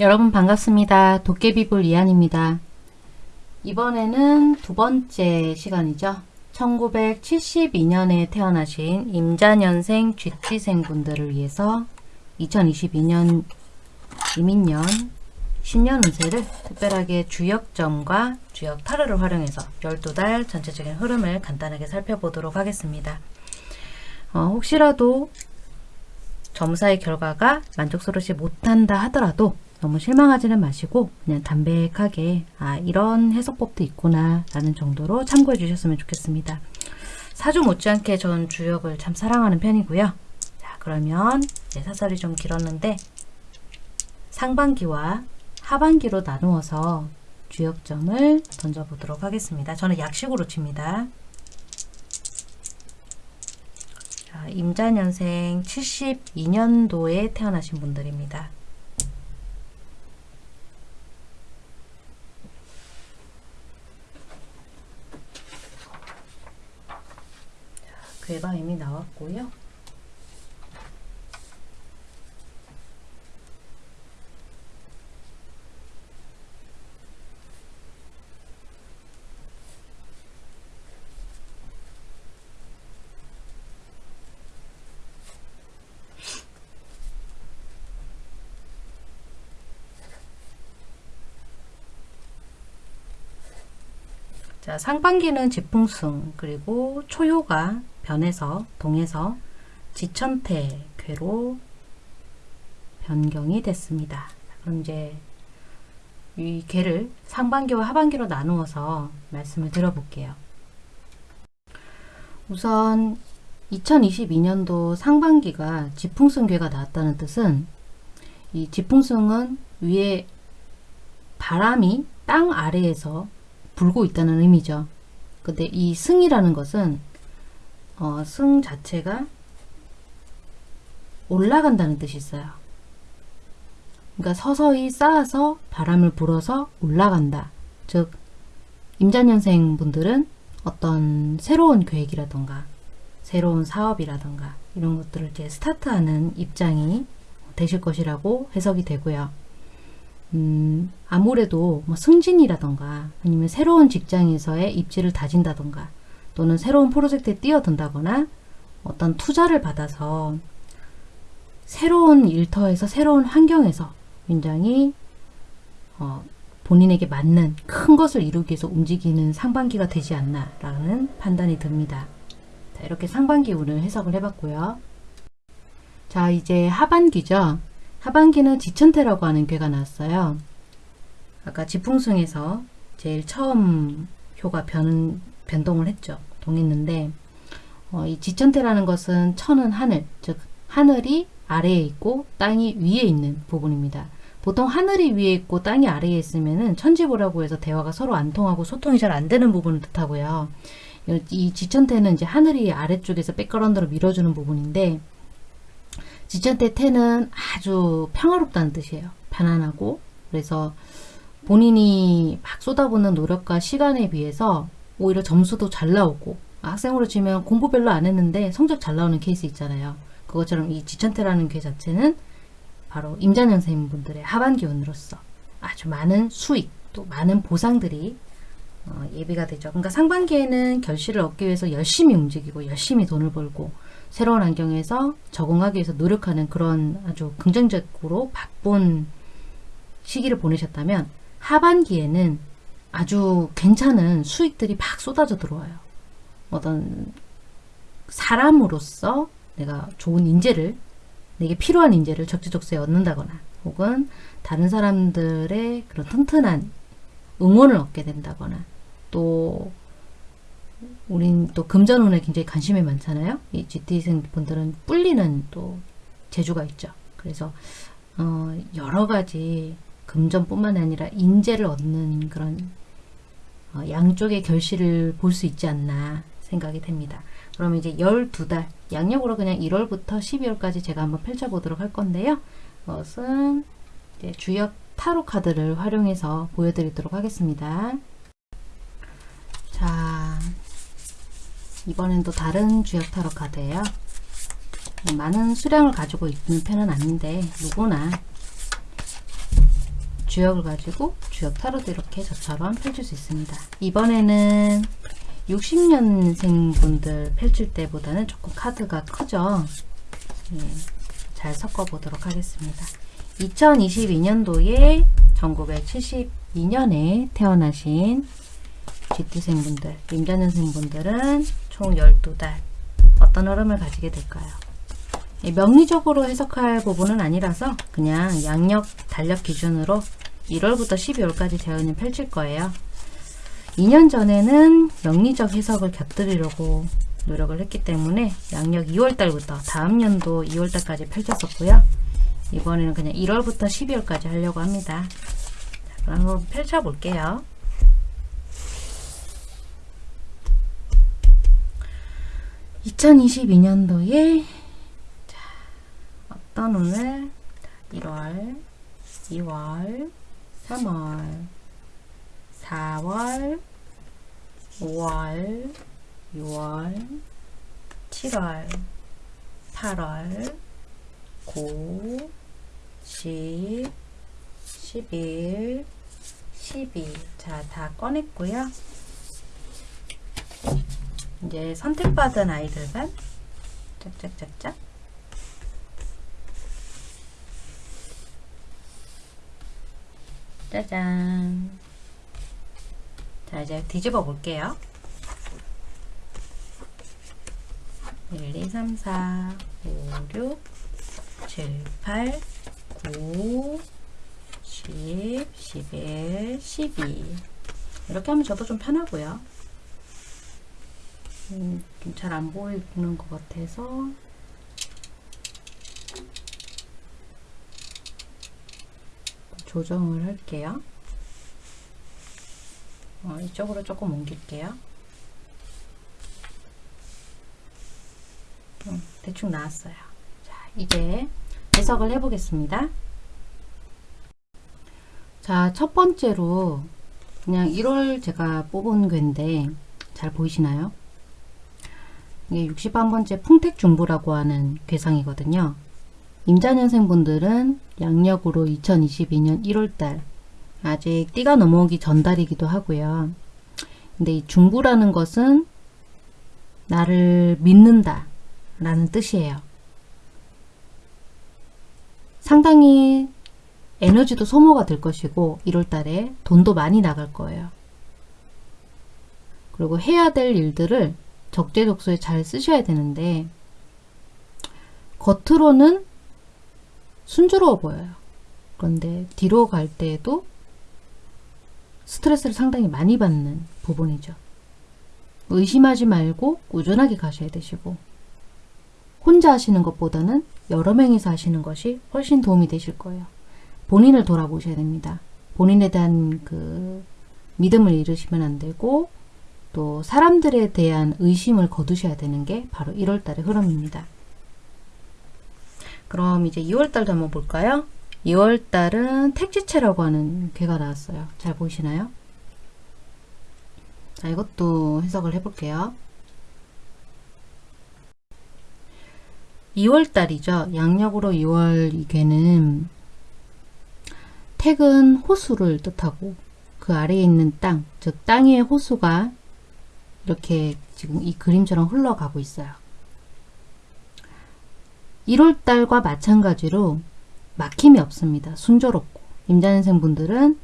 여러분 반갑습니다. 도깨비불 이한입니다. 이번에는 두 번째 시간이죠. 1972년에 태어나신 임자년생 쥐띠생 분들을 위해서 2022년 이민년 신년 운세를 특별하게 주역점과 주역 타로를 활용해서 12달 전체적인 흐름을 간단하게 살펴보도록 하겠습니다. 어, 혹시라도 점사의 결과가 만족스럽지 못한다 하더라도 너무 실망하지는 마시고 그냥 담백하게 아 이런 해석법도 있구나 라는 정도로 참고해 주셨으면 좋겠습니다. 사주 못지않게 전 주역을 참 사랑하는 편이고요. 자 그러면 네, 사설이 좀 길었는데 상반기와 하반기로 나누어서 주역점을 던져보도록 하겠습니다. 저는 약식으로 칩니다. 자, 임자년생 72년도에 태어나신 분들입니다. 괴가 이미 나왔고요. 자, 상반기는 지풍승 그리고 초효가 변해서 동해서 지천태 괴로 변경이 됐습니다. 그럼 이제 이 괴를 상반기와 하반기로 나누어서 말씀을 드려볼게요. 우선 2022년도 상반기가 지풍승 괴가 나왔다는 뜻은 이 지풍승은 위에 바람이 땅 아래에서 불고 있다는 의미죠. 근데 이 승이라는 것은 어, 승 자체가 올라간다는 뜻이 있어요. 그러니까 서서히 쌓아서 바람을 불어서 올라간다. 즉 임자년생 분들은 어떤 새로운 계획이라던가 새로운 사업이라던가 이런 것들을 이제 스타트하는 입장이 되실 것이라고 해석이 되고요. 음, 아무래도 뭐 승진이라던가 아니면 새로운 직장에서의 입지를 다진다던가 또는 새로운 프로젝트에 뛰어든다거나 어떤 투자를 받아서 새로운 일터에서 새로운 환경에서 굉장히 어, 본인에게 맞는 큰 것을 이루기 위해서 움직이는 상반기가 되지 않나 라는 판단이 듭니다. 자, 이렇게 상반기 운을 해석을 해봤고요. 자 이제 하반기죠. 하반기는 지천태라고 하는 괴가 나왔어요. 아까 지풍승에서 제일 처음 효가 변, 변동을 했죠. 동했는데 어, 이 지천태라는 것은 천은 하늘, 즉 하늘이 아래에 있고 땅이 위에 있는 부분입니다. 보통 하늘이 위에 있고 땅이 아래에 있으면은 천지보라고 해서 대화가 서로 안 통하고 소통이 잘 안 되는 부분을 뜻하고요. 이 지천태는 이제 하늘이 아래쪽에서 백그라운드로 밀어주는 부분인데 지천태 태는 아주 평화롭다는 뜻이에요. 편안하고 그래서 본인이 막 쏟아붓는 노력과 시간에 비해서 오히려 점수도 잘 나오고 학생으로 치면 공부 별로 안 했는데 성적 잘 나오는 케이스 있잖아요. 그것처럼 이 지천태라는 게 자체는 바로 임자년생 분들의 하반기운으로서 아주 많은 수익 또 많은 보상들이 어, 예비가 되죠. 그러니까 상반기에는 결실을 얻기 위해서 열심히 움직이고 열심히 돈을 벌고 새로운 환경에서 적응하기 위해서 노력하는 그런 아주 긍정적으로 바쁜 시기를 보내셨다면 하반기에는 아주 괜찮은 수익들이 막 쏟아져 들어와요. 어떤 사람으로서 내가 좋은 인재를 내게 필요한 인재를 적재적소에 얻는다거나 혹은 다른 사람들의 그런 튼튼한 응원을 얻게 된다거나 또 우린 또 금전운에 굉장히 관심이 많잖아요. 이 GT생 분들은 뿔리는 또 재주가 있죠. 그래서 어 여러 가지 금전뿐만 아니라 인재를 얻는 그런 어, 양쪽의 결실을 볼 수 있지 않나 생각이 됩니다. 그러면 이제 12달 양력으로 그냥 1월부터 12월까지 제가 한번 펼쳐보도록 할 건데요. 그것은 주역 타로 카드를 활용해서 보여드리도록 하겠습니다. 자, 이번엔 또 다른 주역 타로 카드예요. 많은 수량을 가지고 있는 편은 아닌데 누구나 주역을 가지고 주역 타로도 이렇게 저처럼 펼칠 수 있습니다. 이번에는 60년생 분들 펼칠 때보다는 조금 카드가 크죠. 예, 잘 섞어 보도록 하겠습니다. 2022년도에 1972년에 태어나신 GT생 분들, 임자년생 분들은 총 12달 어떤 흐름을 가지게 될까요? 예, 명리적으로 해석할 부분은 아니라서 그냥 양력, 달력 기준으로 1월부터 12월까지 재현을 펼칠 거예요. 2년 전에는 명리적 해석을 곁들이려고 노력을 했기 때문에 양력 2월달부터 다음 연도 2월달까지 펼쳤었고요. 이번에는 그냥 1월부터 12월까지 하려고 합니다. 자, 그럼 한번 펼쳐볼게요. (2022년도에) 어떤 오늘 1월 2월 3월. 4월 5월 6월 7월 8월 9 10 11 12 자, 다 꺼냈고요. 이제 선택받은 아이들만 짝짝짝짝 짜잔. 자 이제 뒤집어 볼게요. 1, 2, 3, 4, 5, 6, 7, 8, 9, 10, 11, 12 이렇게 하면 저도 좀 편하고요. 음, 잘안 보이는 것 같아서 조정을 할게요. 어, 이쪽으로 조금 옮길게요. 음, 대충 나왔어요. 자, 이제 해석을 해보겠습니다. 자, 첫 번째로 그냥 1월 제가 뽑은 괴인데 잘 보이시나요? 이게 61번째 풍택중부라고 하는 괴상이거든요. 임자년생분들은 양력으로 2022년 1월달 아직 띠가 넘어오기 전달이기도 하고요. 근데 이 중부라는 것은 나를 믿는다 라는 뜻이에요. 상당히 에너지도 소모가 될 것이고 1월달에 돈도 많이 나갈 거예요. 그리고 해야 될 일들을 적재적소에 잘 쓰셔야 되는데 겉으로는 순조로워 보여요. 그런데 뒤로 갈 때에도 스트레스를 상당히 많이 받는 부분이죠. 의심하지 말고 꾸준하게 가셔야 되시고 혼자 하시는 것보다는 여러 명이서 하시는 것이 훨씬 도움이 되실 거예요. 본인을 돌아보셔야 됩니다. 본인에 대한 그 믿음을 잃으시면 안 되고 또 사람들에 대한 의심을 거두셔야 되는 게 바로 1월달의 흐름입니다. 그럼 이제 2월달도 한번 볼까요? 2월달은 택지체라고 하는 괴가 나왔어요. 잘 보이시나요? 자, 이것도 해석을 해볼게요. 2월달이죠. 양력으로 2월 이 괴는 택은 호수를 뜻하고 그 아래에 있는 땅, 즉땅 위의 호수가 이렇게 지금 이 그림처럼 흘러가고 있어요. 1월달과 마찬가지로 막힘이 없습니다. 순조롭고 임자년생 분들은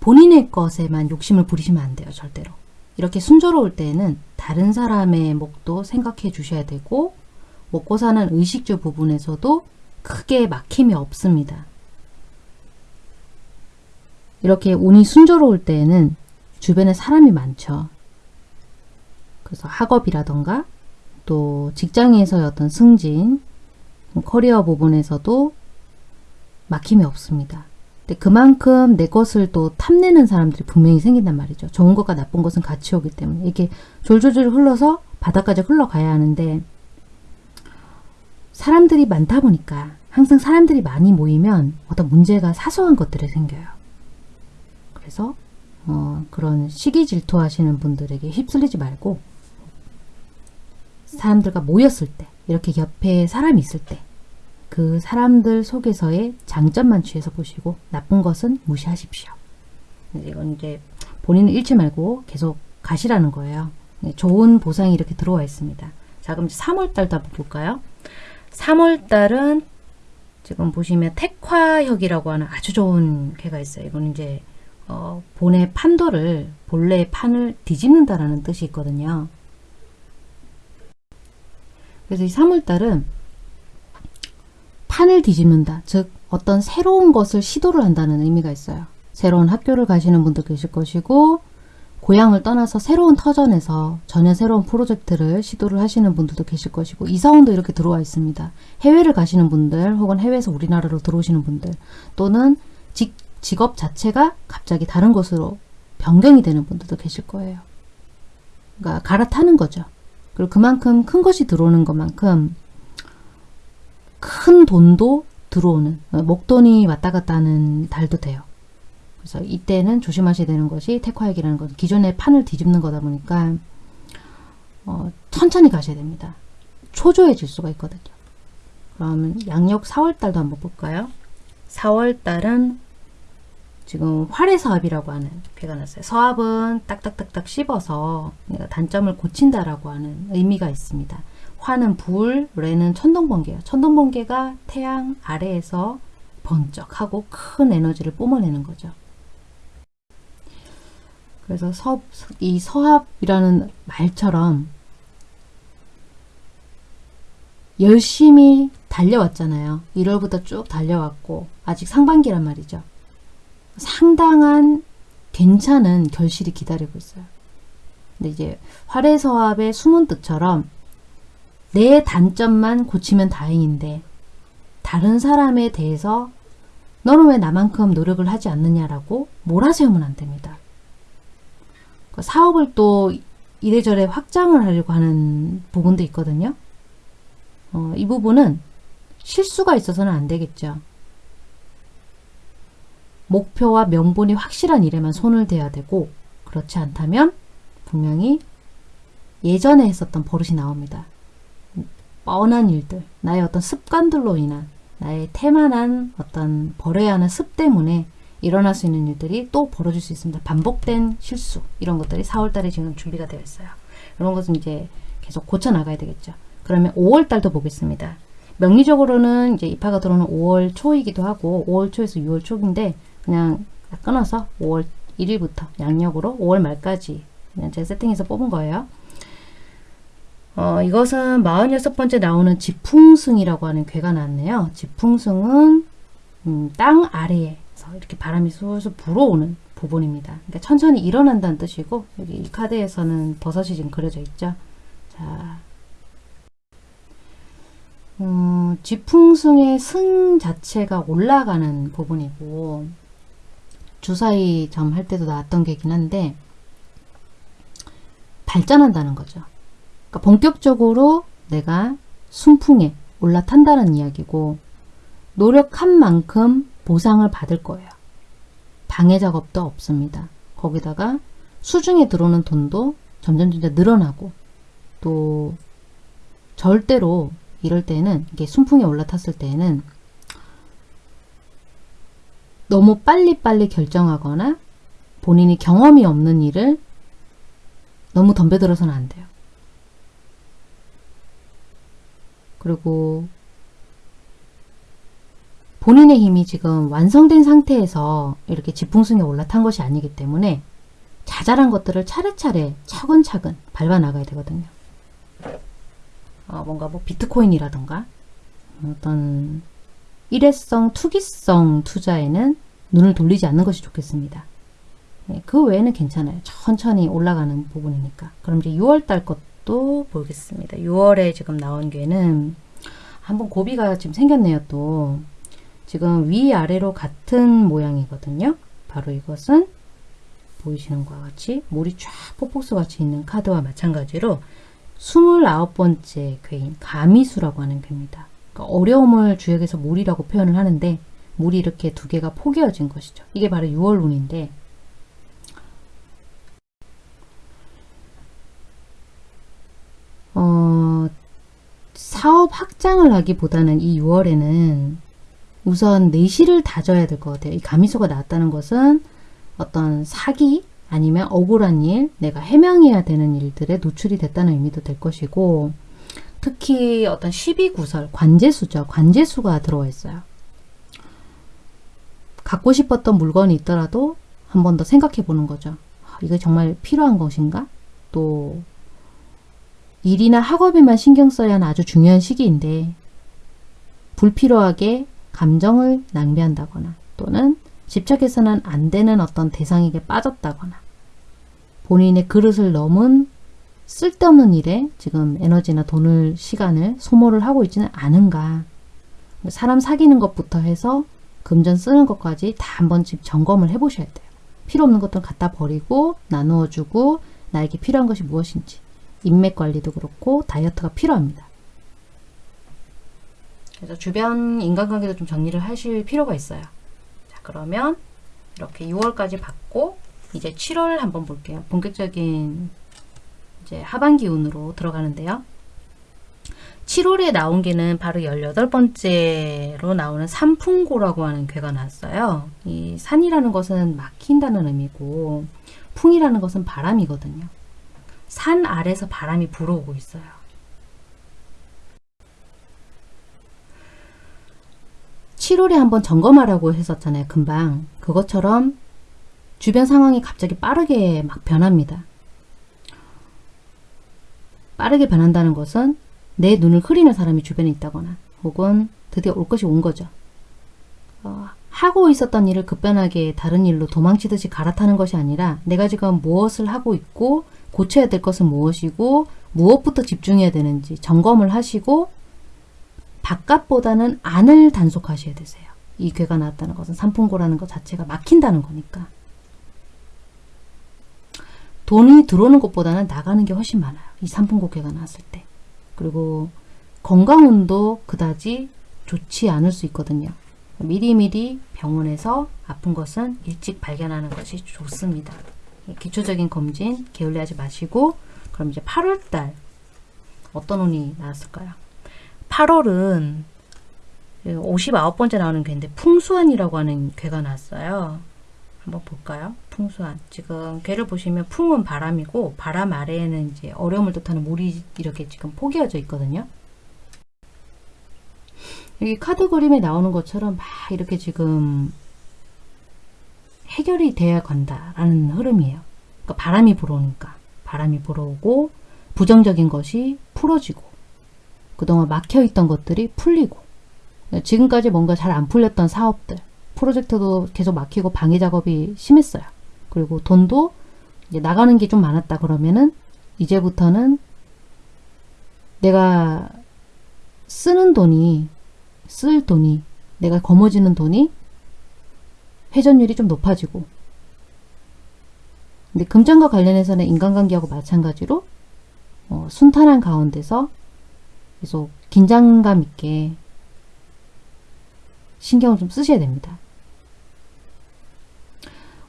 본인의 것에만 욕심을 부리시면 안 돼요. 절대로. 이렇게 순조로울 때에는 다른 사람의 목도 생각해 주셔야 되고 먹고 사는 의식주 부분에서도 크게 막힘이 없습니다. 이렇게 운이 순조로울 때에는 주변에 사람이 많죠. 그래서 학업이라던가 또 직장에서의 어떤 승진, 커리어 부분에서도 막힘이 없습니다. 근데 그만큼 내 것을 또 탐내는 사람들이 분명히 생긴단 말이죠. 좋은 것과 나쁜 것은 같이 오기 때문에 이게 졸졸졸 흘러서 바닥까지 흘러가야 하는데 사람들이 많다 보니까 항상 사람들이 많이 모이면 어떤 문제가 사소한 것들이 생겨요. 그래서 어, 그런 시기 질투하시는 분들에게 휩쓸리지 말고 사람들과 모였을 때 이렇게 옆에 사람이 있을 때 그 사람들 속에서의 장점만 취해서 보시고 나쁜 것은 무시하십시오. 이건 이제 본인은 잃지 말고 계속 가시라는 거예요. 네, 좋은 보상이 이렇게 들어와 있습니다. 자 그럼 3월달도 한번 볼까요? 3월달은 지금 보시면 택화혁이라고 하는 아주 좋은 괴가 있어요. 이거는 이제 어, 본의 판도를 본래의 판을 뒤집는다라는 뜻이 있거든요. 그래서 이 3월달은 판을 뒤집는다. 즉 어떤 새로운 것을 시도를 한다는 의미가 있어요. 새로운 학교를 가시는 분도 계실 것이고 고향을 떠나서 새로운 터전에서 전혀 새로운 프로젝트를 시도를 하시는 분들도 계실 것이고 이사원도 이렇게 들어와 있습니다. 해외를 가시는 분들 혹은 해외에서 우리나라로 들어오시는 분들 또는 직, 직업 자체가 갑자기 다른 곳으로 변경이 되는 분들도 계실 거예요. 그러니까 갈아타는 거죠. 그리고 그만큼 큰 것이 들어오는 것만큼 큰 돈도 들어오는 목돈이 왔다 갔다 하는 달도 돼요. 그래서 이때는 조심하셔야 되는 것이 택화액이라는 것은 기존의 판을 뒤집는 거다 보니까 어, 천천히 가셔야 됩니다. 초조해질 수가 있거든요. 그러면 양력 4월달도 한번 볼까요? 4월달은 지금 활해서합이라고 하는 괴가 났어요. 서합은 딱딱딱딱 씹어서 단점을 고친다라고 하는 의미가 있습니다. 화는 불, 레는 천둥번개예요. 천둥번개가 태양 아래에서 번쩍하고 큰 에너지를 뿜어내는 거죠. 그래서 서, 이 서합이라는 말처럼 열심히 달려왔잖아요. 1월부터 쭉 달려왔고 아직 상반기란 말이죠. 상당한 괜찮은 결실이 기다리고 있어요. 근데 이제 활해서합의 숨은 뜻처럼 내 단점만 고치면 다행인데 다른 사람에 대해서 너는 왜 나만큼 노력을 하지 않느냐라고 몰아세우면 안 됩니다. 그 사업을 또 이래저래 확장을 하려고 하는 부분도 있거든요. 어, 이 부분은 실수가 있어서는 안 되겠죠. 목표와 명분이 확실한 일에만 손을 대야 되고 그렇지 않다면 분명히 예전에 했었던 버릇이 나옵니다. 뻔한 일들, 나의 어떤 습관들로 인한 나의 태만한 어떤 버려야 하는 습 때문에 일어날 수 있는 일들이 또 벌어질 수 있습니다. 반복된 실수 이런 것들이 4월달에 지금 준비가 되어 있어요. 이런 것은 이제 계속 고쳐 나가야 되겠죠. 그러면 5월달도 보겠습니다. 명리적으로는 이제 입하가 들어오는 5월 초이기도 하고 5월 초에서 6월 초인데 그냥 끊어서 5월 1일부터 양력으로 5월 말까지 그냥 제 세팅해서 뽑은 거예요. 어, 이것은 46번째 나오는 지풍승이라고 하는 괴가 나왔네요. 지풍승은 음, 땅 아래에서 이렇게 바람이 술술 불어오는 부분입니다. 그러니까 천천히 일어난다는 뜻이고 여기 이 카드에서는 버섯이 지금 그려져 있죠. 자, 음, 지풍승의 승 자체가 올라가는 부분이고 주사위 점 할 때도 나왔던 게긴 한데 발전한다는 거죠. 그러니까 본격적으로 내가 순풍에 올라탄다는 이야기고 노력한 만큼 보상을 받을 거예요. 방해 작업도 없습니다. 거기다가 수중에 들어오는 돈도 점점 점점 늘어나고 또 절대로 이럴 때는 이게 순풍에 올라탔을 때는 너무 빨리빨리 결정하거나 본인이 경험이 없는 일을 너무 덤벼들어서는 안 돼요. 그리고 본인의 힘이 지금 완성된 상태에서 이렇게 지풍승에 올라탄 것이 아니기 때문에 자잘한 것들을 차례차례 차근차근 밟아 나가야 되거든요. 어, 뭔가 뭐 비트코인이라던가 어떤 일회성, 투기성 투자에는 눈을 돌리지 않는 것이 좋겠습니다. 네, 그 외에는 괜찮아요. 천천히 올라가는 부분이니까. 그럼 이제 6월달 것도 보겠습니다. 6월에 지금 나온 게는 한번 고비가 지금 생겼네요. 또 지금 위아래로 같은 모양이거든요. 바로 이것은 보이시는 것과 같이 물이 쫙 폭포수 같이 있는 카드와 마찬가지로 29번째 괴인 가미수라고 하는 괴입니다. 그러니까 어려움을 주역에서 물이라고 표현을 하는데 물이 이렇게 두 개가 포개어진 것이죠. 이게 바로 6월 운인데 어, 사업 확장을 하기보다는 이 6월에는 우선 내실을 다져야 될 것 같아요. 이 가미소가 나왔다는 것은 어떤 사기 아니면 억울한 일, 내가 해명해야 되는 일들에 노출이 됐다는 의미도 될 것이고 특히 어떤 12구설, 관제수죠. 관제수가 들어와 있어요. 갖고 싶었던 물건이 있더라도 한 번 더 생각해 보는 거죠. 아, 이게 정말 필요한 것인가? 또 일이나 학업에만 신경 써야 하는 아주 중요한 시기인데 불필요하게 감정을 낭비한다거나 또는 집착해서는 안 되는 어떤 대상에게 빠졌다거나 본인의 그릇을 넘은 쓸데없는 일에 지금 에너지나 돈을 시간을 소모를 하고 있지는 않은가 사람 사귀는 것부터 해서 금전 쓰는 것까지 다 한번 집 점검을 해 보셔야 돼요. 필요 없는 것들은 갖다 버리고 나누어 주고 나에게 필요한 것이 무엇인지 인맥 관리도 그렇고 다이어트가 필요합니다. 그래서 주변 인간관계도 좀 정리를 하실 필요가 있어요. 자 그러면 이렇게 6월까지 받고 이제 7월 한번 볼게요. 본격적인 이제 하반기 운으로 들어가는데요. 7월에 나온 게는 바로 18번째로 나오는 산풍고라고 하는 괴가 나왔어요. 이 산이라는 것은 막힌다는 의미고 풍이라는 것은 바람이거든요. 산 아래서 바람이 불어오고 있어요. (7월에) 한번 점검하라고 했었잖아요 금방 그것처럼 주변 상황이 갑자기 빠르게 막 변합니다 빠르게 변한다는 것은 내 눈을 흐리는 사람이 주변에 있다거나 혹은 드디어 올 것이 온 거죠. 어, 하고 있었던 일을 급변하게 다른 일로 도망치듯이 갈아타는 것이 아니라 내가 지금 무엇을 하고 있고 고쳐야 될 것은 무엇이고 무엇부터 집중해야 되는지 점검을 하시고 바깥보다는 안을 단속하셔야 되세요. 이 괴가 나왔다는 것은 산풍고라는 것 자체가 막힌다는 거니까. 돈이 들어오는 것보다는 나가는 게 훨씬 많아요. 이 산풍고 괴가 나왔을 때. 그리고 건강운도 그다지 좋지 않을 수 있거든요. 미리미리 병원에서 아픈 것은 일찍 발견하는 것이 좋습니다. 기초적인 검진 게을리하지 마시고 그럼 이제 8월달 어떤 운이 나왔을까요? 8월은 59번째 나오는 괴인데 풍수한이라고 하는 괴가 나왔어요. 한번 볼까요? 풍수한. 지금 괴를 보시면 풍은 바람이고 바람 아래에는 이제 어려움을 뜻하는 물이 이렇게 지금 포개어져 있거든요. 여기 카드 그림에 나오는 것처럼 막 이렇게 지금 해결이 돼야 간다라는 흐름이에요. 그러니까 바람이 불어오니까 바람이 불어오고 부정적인 것이 풀어지고 그동안 막혀있던 것들이 풀리고 지금까지 뭔가 잘 안 풀렸던 사업들 프로젝트도 계속 막히고 방해 작업이 심했어요. 그리고 돈도 이제 나가는 게 좀 많았다 그러면은 이제부터는 내가 쓰는 돈이 쓸 돈이 내가 거머쥐는 돈이 회전율이 좀 높아지고 근데 금전과 관련해서는 인간관계하고 마찬가지로 어, 순탄한 가운데서 계속 긴장감 있게 신경을 좀 쓰셔야 됩니다.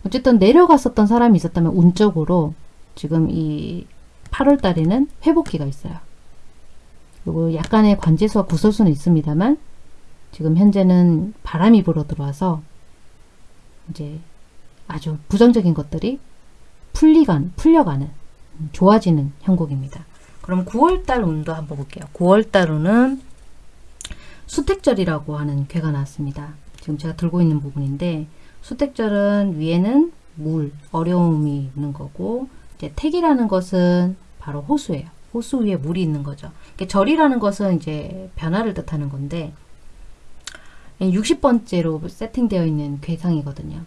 어쨌든 내려갔었던 사람이 있었다면 운적으로 지금 이 8월 달에는 회복기가 있어요. 그리고 약간의 관제수와 구설수는 있습니다만 지금 현재는 바람이 불어 들어와서 이제 아주 부정적인 것들이 풀리간, 풀려가는 좋아지는 형국입니다. 그럼 9월달 운도 한번 볼게요. 9월달 운은 수택절이라고 하는 괴가 나왔습니다. 지금 제가 들고 있는 부분인데 수택절은 위에는 물, 어려움이 있는 거고 이제 택이라는 것은 바로 호수예요. 호수 위에 물이 있는 거죠. 절이라는 것은 이제 변화를 뜻하는 건데 60번째로 세팅되어 있는 괴상이거든요.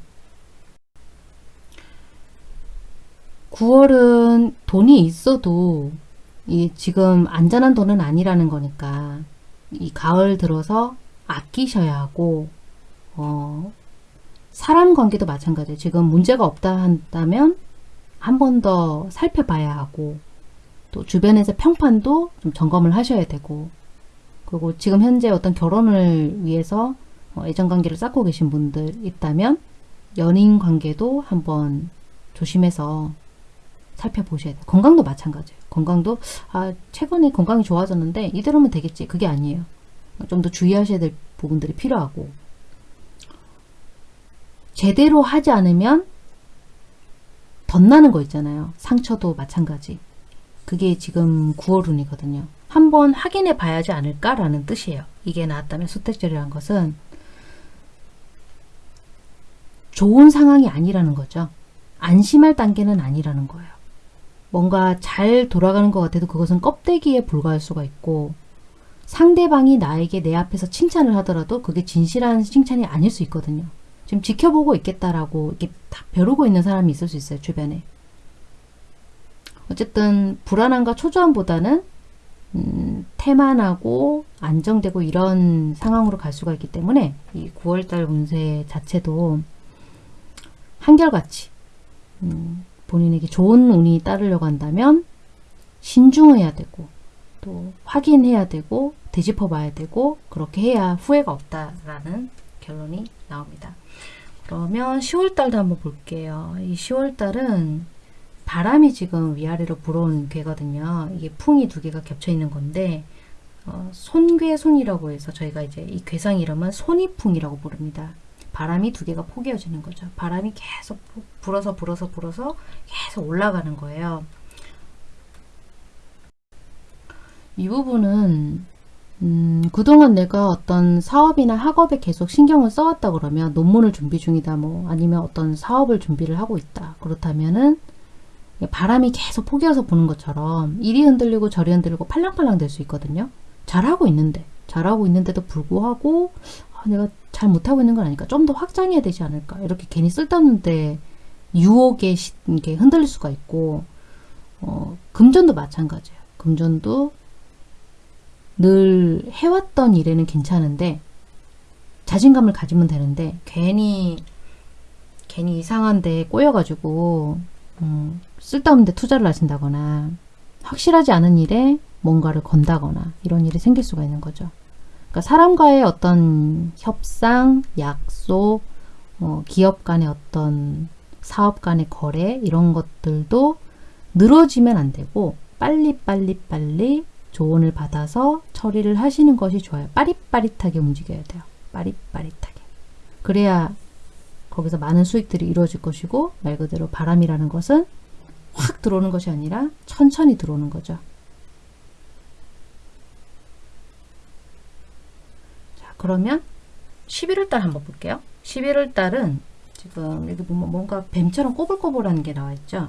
9월은 돈이 있어도 이 지금 안전한 돈은 아니라는 거니까 이 가을 들어서 아끼셔야 하고 어, 사람 관계도 마찬가지예요. 지금 문제가 없다 한다면 한 번 더 살펴봐야 하고 또 주변에서 평판도 좀 점검을 하셔야 되고 그리고 지금 현재 어떤 결혼을 위해서 어, 애정관계를 쌓고 계신 분들 있다면 연인 관계도 한번 조심해서 살펴보셔야 돼요. 건강도 마찬가지예요. 건강도 아 최근에 건강이 좋아졌는데 이대로면 되겠지. 그게 아니에요. 좀 더 주의하셔야 될 부분들이 필요하고 제대로 하지 않으면 덧나는 거 있잖아요. 상처도 마찬가지. 그게 지금 9월운이거든요. 한번 확인해 봐야지 않을까라는 뜻이에요. 이게 나왔다면 수택절이라는 것은 좋은 상황이 아니라는 거죠. 안심할 단계는 아니라는 거예요. 뭔가 잘 돌아가는 것 같아도 그것은 껍데기에 불과할 수가 있고 상대방이 나에게 내 앞에서 칭찬을 하더라도 그게 진실한 칭찬이 아닐 수 있거든요. 지금 지켜보고 있겠다라고 이렇게 다 벼르고 있는 사람이 있을 수 있어요. 주변에. 어쨌든 불안함과 초조함보다는 음, 태만하고 안정되고 이런 상황으로 갈 수가 있기 때문에 이 9월달 운세 자체도 한결같이 음, 본인에게 좋은 운이 따르려고 한다면 신중해야 되고 또 확인해야 되고 되짚어 봐야 되고 그렇게 해야 후회가 없다라는 결론이 나옵니다. 그러면 10월달도 한번 볼게요. 이 10월달은 바람이 지금 위아래로 불어온 괴거든요. 이게 풍이 두 개가 겹쳐 있는 건데 어, 손괴손이라고 해서 저희가 이제 이 괴상 이름은 손이풍이라고 부릅니다. 바람이 두 개가 포개어지는 거죠. 바람이 계속 불어서 불어서 불어서 계속 올라가는 거예요. 이 부분은 음, 그동안 내가 어떤 사업이나 학업에 계속 신경을 써왔다 그러면 논문을 준비 중이다 뭐 아니면 어떤 사업을 준비를 하고 있다 그렇다면은 바람이 계속 포개어서 부는 것처럼 이리 흔들리고 저리 흔들리고 팔랑팔랑 될 수 있거든요. 잘하고 있는데 잘하고 있는데도 불구하고 아, 내가 잘 못하고 있는 건 아닐까 좀 더 확장해야 되지 않을까? 이렇게 괜히 쓸데없는데 유혹에 이게 흔들릴 수가 있고 어, 금전도 마찬가지예요. 금전도 늘 해왔던 일에는 괜찮은데 자신감을 가지면 되는데 괜히 괜히 이상한데 꼬여가지고 음, 쓸데없는데 투자를 하신다거나 확실하지 않은 일에 뭔가를 건다거나 이런 일이 생길 수가 있는 거죠. 그러니까 사람과의 어떤 협상, 약속, 어, 기업 간의 어떤 사업 간의 거래 이런 것들도 늘어지면 안 되고 빨리 빨리 빨리 조언을 받아서 처리를 하시는 것이 좋아요. 빠릿빠릿하게 움직여야 돼요. 빠릿빠릿하게. 그래야 거기서 많은 수익들이 이루어질 것이고 말 그대로 바람이라는 것은 확 들어오는 것이 아니라 천천히 들어오는 거죠. 자 그러면 11월 달 한번 볼게요. 11월 달은 지금 여기 보면 뭔가 뱀처럼 꼬불꼬불한 게 나와 있죠.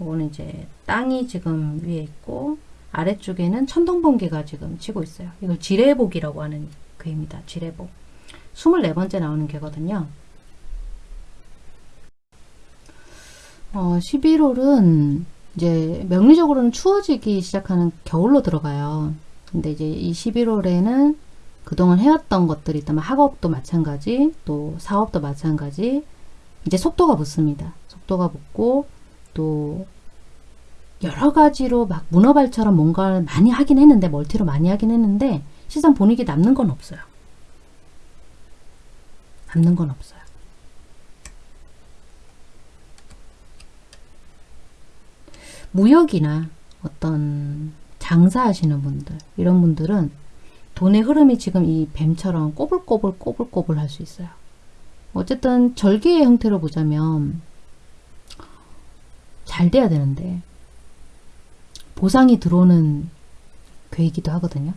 이거는 이제 땅이 지금 위에 있고 아래쪽에는 천둥번개가 지금 치고 있어요. 이걸 지뢰복이라고 하는 괴입니다. 지뢰복. 24번째 나오는 괴거든요. 어, 11월은 이제 명리적으로는 추워지기 시작하는 겨울로 들어가요. 근데 이제 이 11월에는 그동안 해왔던 것들이 있다면 학업도 마찬가지, 또 사업도 마찬가지, 이제 속도가 붙습니다. 속도가 붙고, 또 여러 가지로 막 문어발처럼 뭔가를 많이 하긴 했는데 멀티로 많이 하긴 했는데 실상 본인에게 남는 건 없어요. 남는 건 없어요. 무역이나 어떤 장사하시는 분들 이런 분들은 돈의 흐름이 지금 이 뱀처럼 꼬불꼬불 꼬불꼬불 할 수 있어요. 어쨌든 절개의 형태로 보자면 잘 돼야 되는데 보상이 들어오는 괴이기도 하거든요.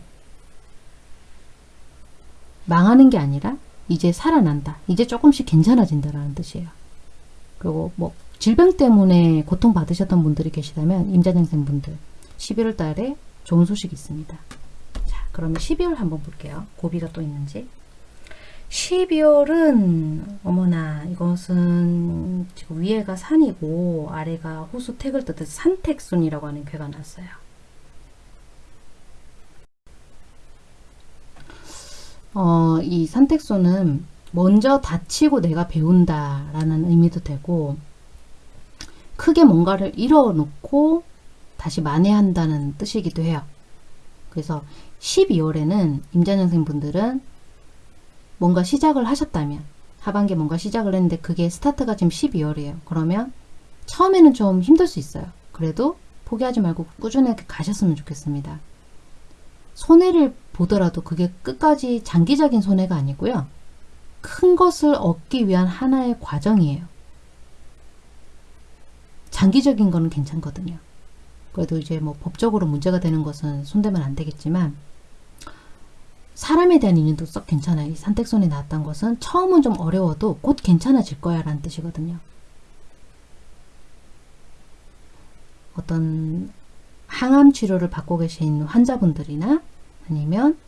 망하는 게 아니라 이제 살아난다. 이제 조금씩 괜찮아진다라는 뜻이에요. 그리고 뭐 질병 때문에 고통받으셨던 분들이 계시다면 임자년생 분들 11월 달에 좋은 소식이 있습니다. 자, 그러면 12월 한번 볼게요. 고비가 또 있는지. 12월은 어머나 이것은 지금 위에가 산이고 아래가 호수 택을 뜻해 산택순이라고 하는 괴가 났어요. 어, 이 산택순은 먼저 다치고 내가 배운다 라는 의미도 되고 크게 뭔가를 잃어놓고 다시 만회한다는 뜻이기도 해요. 그래서 12월에는 임자년생 분들은 뭔가 시작을 하셨다면 하반기에 뭔가 시작을 했는데 그게 스타트가 지금 12월이에요. 그러면 처음에는 좀 힘들 수 있어요. 그래도 포기하지 말고 꾸준하게 가셨으면 좋겠습니다. 손해를 보더라도 그게 끝까지 장기적인 손해가 아니고요. 큰 것을 얻기 위한 하나의 과정이에요. 장기적인 거는 괜찮거든요. 그래도 이제 뭐 법적으로 문제가 되는 것은 손대면 안 되겠지만 사람에 대한 인연도 썩 괜찮아요. 이 산택손이 나왔던 것은 처음은 좀 어려워도 곧 괜찮아질 거야 라는 뜻이거든요. 어떤 항암 치료를 받고 계신 환자분들이나 아니면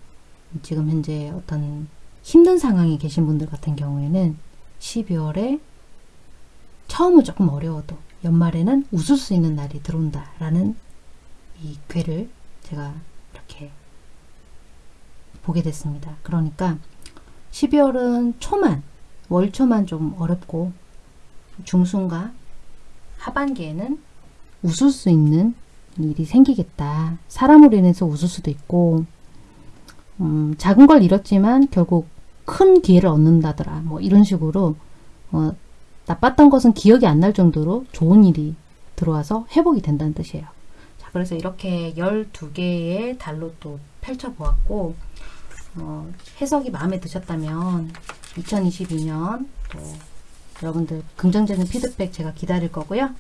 지금 현재 어떤 힘든 상황에 계신 분들 같은 경우에는 12월에 처음은 조금 어려워도 연말에는 웃을 수 있는 날이 들어온다 라는 이 괴를 제가 이렇게 보게 됐습니다. 그러니까 12월은 초만 월초만 좀 어렵고 중순과 하반기에는 웃을 수 있는 일이 생기겠다. 사람으로 인해서 웃을 수도 있고 음, 작은 걸 잃었지만 결국 큰 기회를 얻는다더라. 뭐 이런 식으로 어, 나빴던 것은 기억이 안 날 정도로 좋은 일이 들어와서 회복이 된다는 뜻이에요. 자, 그래서 이렇게 12개의 달로 또 펼쳐보았고 어, 해석이 마음에 드셨다면 2022년 또 여러분들 긍정적인 피드백 제가 기다릴 거고요.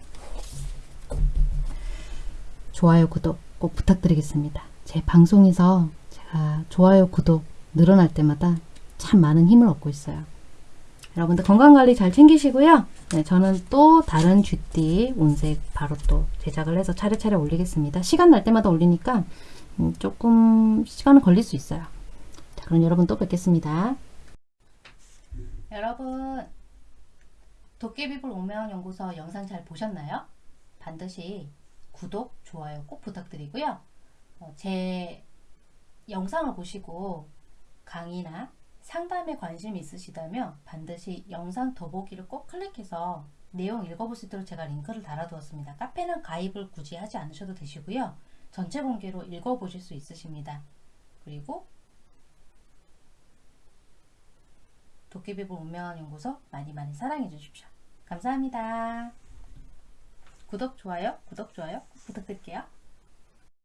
좋아요, 구독 꼭 부탁드리겠습니다. 제 방송에서 제가 좋아요, 구독 늘어날 때마다 참 많은 힘을 얻고 있어요. 여러분들 건강관리 잘 챙기시고요. 네, 저는 또 다른 쥐띠 온색 바로 또 제작을 해서 차례차례 올리겠습니다. 시간 날 때마다 올리니까 음, 조금 시간은 걸릴 수 있어요. 자, 그럼 여러분 또 뵙겠습니다. 여러분 도깨비불 운명연구소 영상 잘 보셨나요? 반드시 구독, 좋아요 꼭 부탁드리고요. 어, 제 영상을 보시고 강의나 상담에 관심 있으시다면 반드시 영상 더보기를 꼭 클릭해서 내용 읽어볼 수 있도록 제가 링크를 달아두었습니다. 카페는 가입을 굳이 하지 않으셔도 되시고요. 전체 공개로 읽어보실 수 있으십니다. 그리고 도깨비불 운명한 연구소 많이 많이 사랑해 주십시오. 감사합니다. 구독, 좋아요, 구독, 좋아요 꼭 부탁드릴게요.